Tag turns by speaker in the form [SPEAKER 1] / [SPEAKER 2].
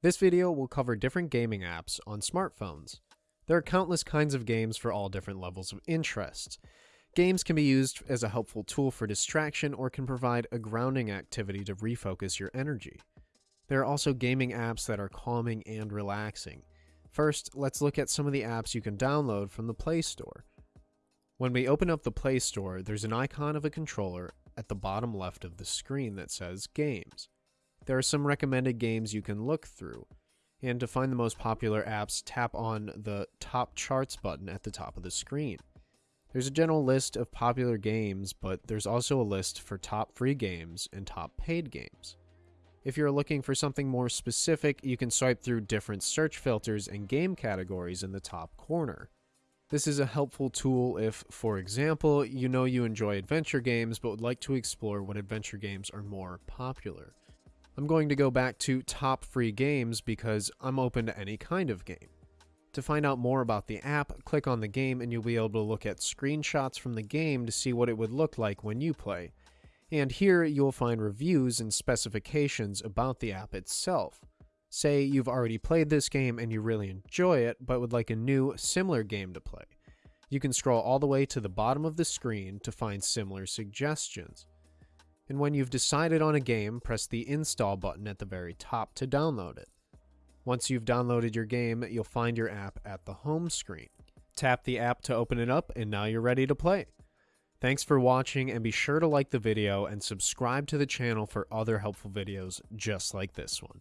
[SPEAKER 1] This video will cover different gaming apps on smartphones. There are countless kinds of games for all different levels of interest. Games can be used as a helpful tool for distraction or can provide a grounding activity to refocus your energy. There are also gaming apps that are calming and relaxing. First, let's look at some of the apps you can download from the Play Store. When we open up the Play Store, there's an icon of a controller at the bottom left of the screen that says Games. There are some recommended games you can look through. And to find the most popular apps, tap on the Top Charts button at the top of the screen. There's a general list of popular games, but there's also a list for top free games and top paid games. If you're looking for something more specific, you can swipe through different search filters and game categories in the top corner. This is a helpful tool if, for example, you know you enjoy adventure games but would like to explore what adventure games are more popular. I'm going to go back to top free games because I'm open to any kind of game. To find out more about the app, click on the game and you'll be able to look at screenshots from the game to see what it would look like when you play. And here you'll find reviews and specifications about the app itself. Say you've already played this game and you really enjoy it, but would like a new, similar game to play. You can scroll all the way to the bottom of the screen to find similar suggestions. And when you've decided on a game, press the install button at the very top to download it. Once you've downloaded your game, you'll find your app at the home screen. Tap the app to open it up, and now you're ready to play. Thanks for watching, and be sure to like the video and subscribe to the channel for other helpful videos just like this one.